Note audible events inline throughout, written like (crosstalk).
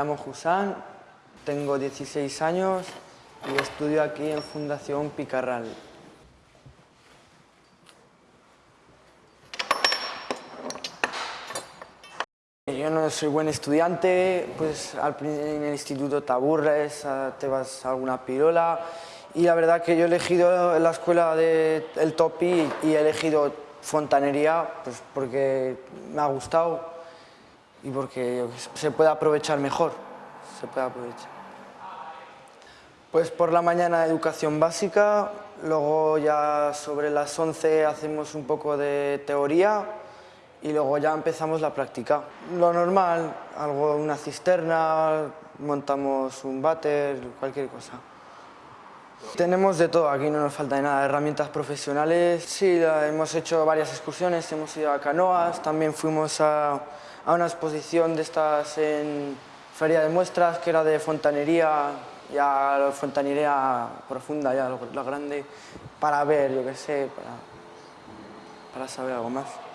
Llamo Jusán, tengo 16 años y estudio aquí en Fundación Picarral. Yo no soy buen estudiante, pues en el instituto te aburres, te vas a alguna pirola y la verdad que yo he elegido la escuela del de TOPI y he elegido fontanería pues porque me ha gustado y porque se puede aprovechar mejor, se puede aprovechar. Pues por la mañana educación básica, luego ya sobre las 11 hacemos un poco de teoría y luego ya empezamos la práctica. Lo normal, algo, una cisterna, montamos un váter, cualquier cosa. Tenemos de todo, aquí no nos falta de nada, herramientas profesionales. Sí, hemos hecho varias excursiones, hemos ido a canoas, también fuimos a, a una exposición de estas en Feria de Muestras, que era de fontanería, ya fontanería profunda, ya lo, grande, para ver, yo qué sé, para, para saber algo más.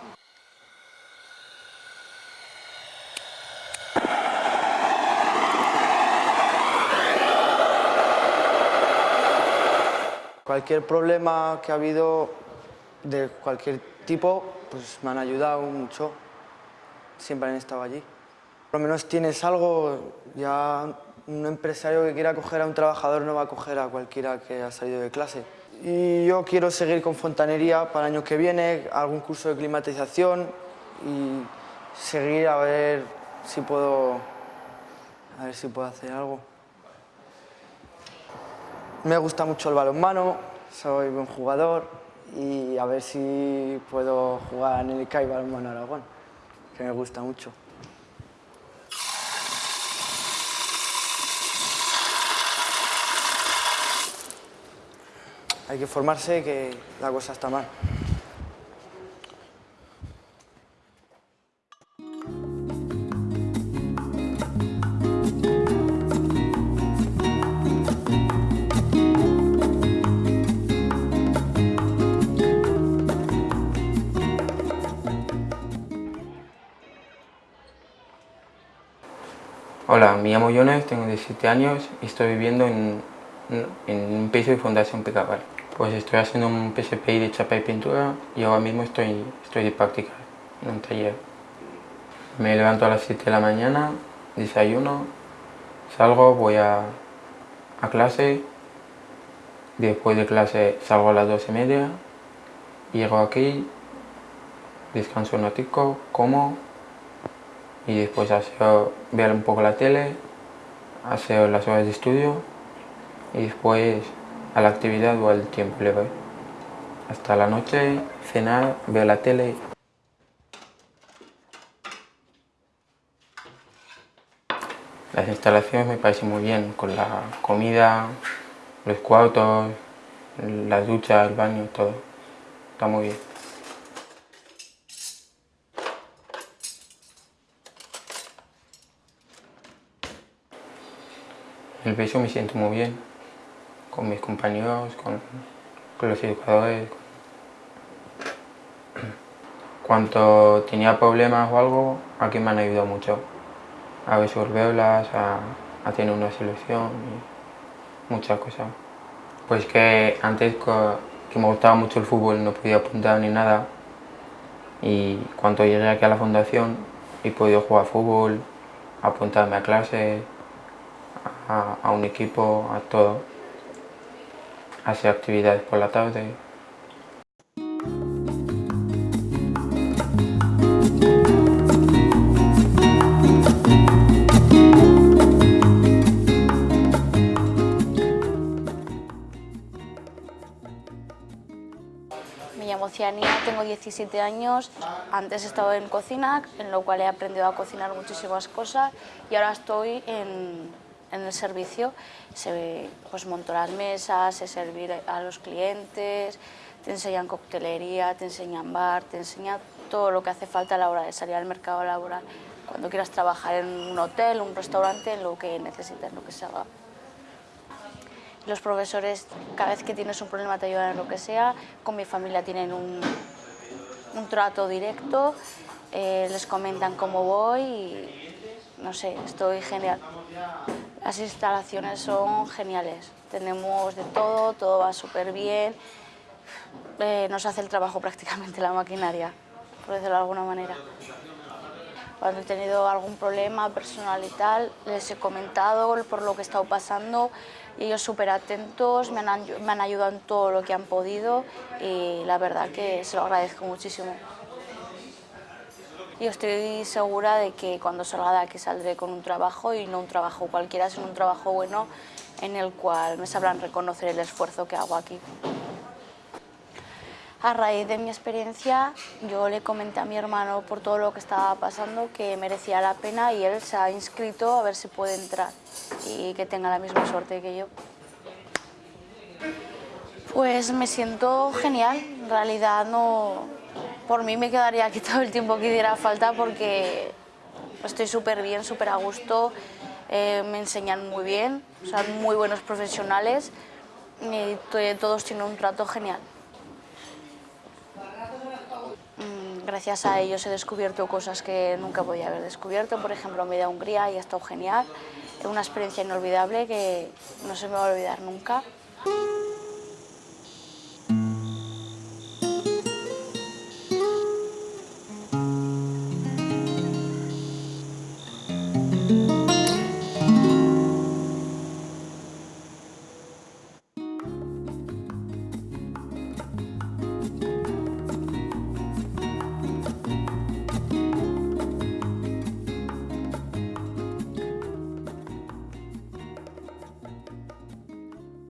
Cualquier problema que ha habido de cualquier tipo, pues me han ayudado mucho. Siempre han estado allí. Por lo menos tienes algo, ya un empresario que quiera coger a un trabajador no va a coger a cualquiera que ha salido de clase. Y yo quiero seguir con fontanería para el año que viene, algún curso de climatización y seguir a ver si puedo, a ver si puedo hacer algo. Me gusta mucho el balonmano, soy buen jugador y a ver si puedo jugar en el CAI Balonmano Aragón, que me gusta mucho. Hay que formarse que la cosa está mal. Hola, me llamo Jonas, tengo 17 años y estoy viviendo en, un piso de Fundación Picaval. Pues estoy haciendo un PSPI de chapa y pintura y ahora mismo estoy, estoy de práctica en un taller. Me levanto a las 7 de la mañana, desayuno, salgo, voy a, a clase, después de clase salgo a las 12 y media, llego aquí, descanso un ratico, como y después hacer, ver un poco la tele, hacer las horas de estudio y después a la actividad o al tiempo le voy. Hasta la noche, cenar, ver la tele. Las instalaciones me parecen muy bien, con la comida, los cuartos, las duchas, el baño, todo. Está muy bien. El peso me siento muy bien, con mis compañeros, con, los educadores. (clears throat) Cuando tenía problemas o algo, aquí me han ayudado mucho a resolverlas, a, a tener una solución y muchas cosas. Pues que antes que me gustaba mucho el fútbol no podía apuntar ni nada y cuando llegué aquí a la fundación he podido jugar fútbol, apuntarme a clases, a, un equipo, a todo, hacer actividades por la tarde. Me llamo Ciania, tengo 17 años, antes he estado en cocina, en lo cual he aprendido a cocinar muchísimas cosas y ahora estoy en, en el servicio, se, pues monto las mesas, se servir a los clientes, te enseñan coctelería, te enseñan bar, te enseñan todo lo que hace falta a la hora de salir al mercado laboral, cuando quieras trabajar en un hotel, un restaurante, lo que necesites, lo que se haga. Los profesores, cada vez que tienes un problema te ayudan en lo que sea, con mi familia tienen un, un trato directo, eh, les comentan cómo voy y no sé, estoy genial. Las instalaciones son geniales, tenemos de todo, todo va súper bien, eh, nos hace el trabajo (laughs) prácticamente la maquinaria, por decirlo de alguna manera. Cuando he tenido algún problema personal y tal, les he comentado por lo que he estado pasando y ellos súper atentos, me han, me han ayudado en todo lo que han podido y la verdad que se lo agradezco muchísimo. Yo estoy segura de que cuando salga de aquí saldré con un trabajo y no un trabajo cualquiera, sino un trabajo bueno en el cual me sabrán reconocer el esfuerzo que hago aquí. A raíz de mi experiencia, yo le comenté a mi hermano por todo lo que estaba pasando que merecía la pena y él se ha inscrito a ver si puede entrar y que tenga la misma suerte que yo. Pues me siento genial, en realidad no... Por mí me quedaría aquí todo el tiempo que diera falta porque estoy súper bien, súper a gusto, eh, me enseñan muy bien, son muy buenos profesionales y todos tienen un trato genial. Mm, gracias a ellos he descubierto cosas que nunca podía haber descubierto, por ejemplo, me a Hungría y ha estado genial, es una experiencia inolvidable que no se me va a olvidar nunca.